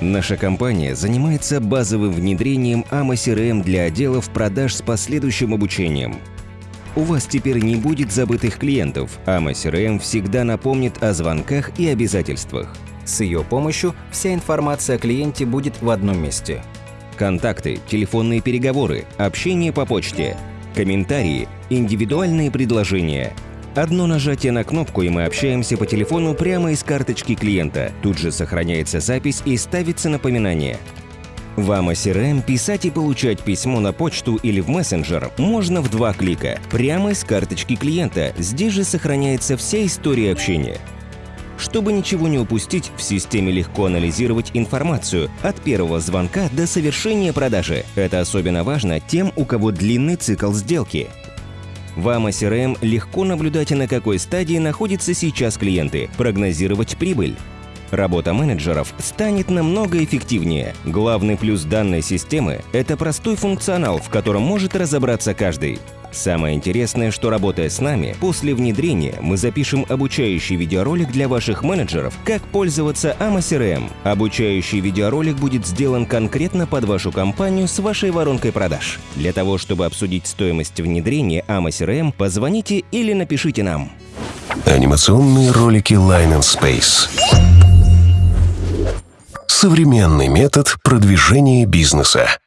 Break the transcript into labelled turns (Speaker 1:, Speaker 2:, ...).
Speaker 1: Наша компания занимается базовым внедрением AMA CRM для отделов продаж с последующим обучением. У вас теперь не будет забытых клиентов. AMA CRM всегда напомнит о звонках и обязательствах.
Speaker 2: С ее помощью вся информация о клиенте будет в одном месте.
Speaker 1: Контакты, телефонные переговоры, общение по почте, комментарии, индивидуальные предложения – Одно нажатие на кнопку, и мы общаемся по телефону прямо из карточки клиента. Тут же сохраняется запись и ставится напоминание. В AMA CRM писать и получать письмо на почту или в мессенджер можно в два клика, прямо из карточки клиента. Здесь же сохраняется вся история общения. Чтобы ничего не упустить, в системе легко анализировать информацию от первого звонка до совершения продажи. Это особенно важно тем, у кого длинный цикл сделки. В AMA легко наблюдать, на какой стадии находятся сейчас клиенты, прогнозировать прибыль. Работа менеджеров станет намного эффективнее. Главный плюс данной системы – это простой функционал, в котором может разобраться каждый. Самое интересное, что работая с нами, после внедрения мы запишем обучающий видеоролик для ваших менеджеров, как пользоваться AMA CRM. Обучающий видеоролик будет сделан конкретно под вашу компанию с вашей воронкой продаж. Для того, чтобы обсудить стоимость внедрения AMA CRM, позвоните или напишите нам.
Speaker 3: Анимационные ролики Line and Space. Современный метод продвижения бизнеса.